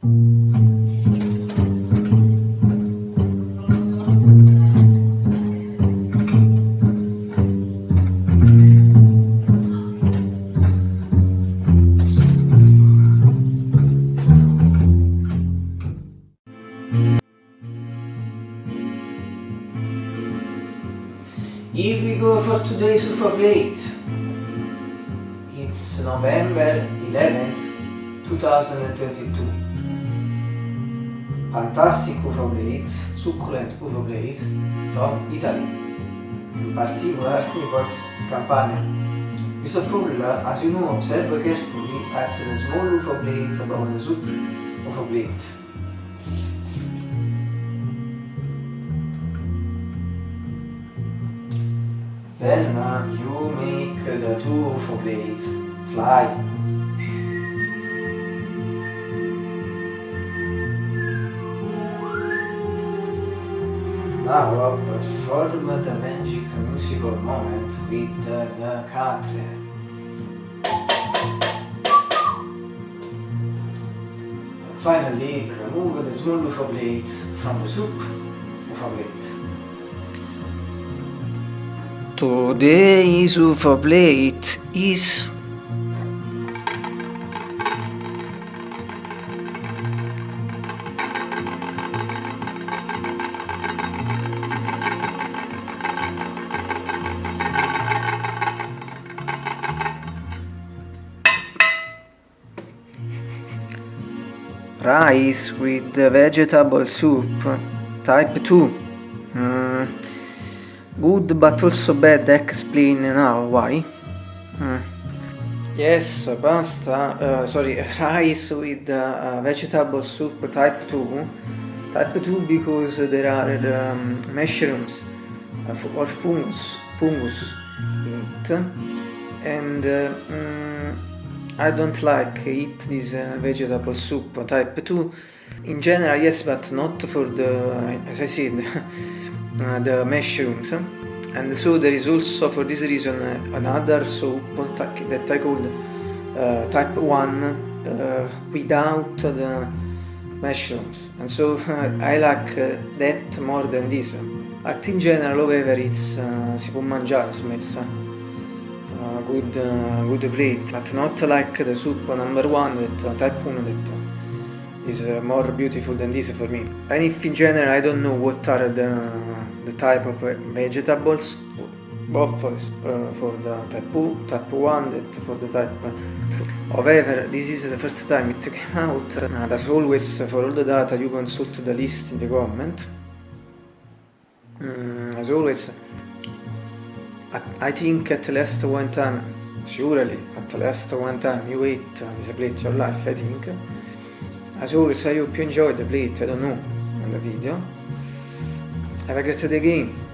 Here we go for today's UFO plate. It's November 11th, 2022. Fantastic UFO plate, succulent UFO plate from Italy. In particular, Naples, Campania. Mr. Full, as you know, observe carefully at the small UFO plate above the soup UFO plate. Then uh, you make the two UFO blades fly. Now perform the magic musical moment with the, cutler. Finally, remove the small UFO blade from the soup UFO blade. Today's UFO plate is rice with vegetable soup. Type 2 mm, good but also bad explain now why? Mm. yes pasta uh, sorry rice with uh, vegetable soup type 2 type 2 because there are um, mushrooms uh, or fungus fungus in it. And uh, mm, I don't like eat this uh, vegetable soup type 2 in general yes but not for the as I said uh, the mushrooms. And so there is also for this reason another soup that I called uh, type 1 uh, without the mushrooms. And so I like uh, that more than this. But in general however it's si può mangiare insomma uh, good, uh, good plate, but not like the soup number one that uh, type 1 that is uh, more beautiful than this for me. And if in general I don't know what are the, the type of vegetables, both for, uh, for the type 2, type 1, that for the type 2. However, this is the first time it came out, and as always for all the data you consult the list in the comment. Mm, as always, I think at least one time, surely at least one time you eat this your life, I think. As always, I hope you enjoyed the plate, I don't know, on the video. Have a great day again.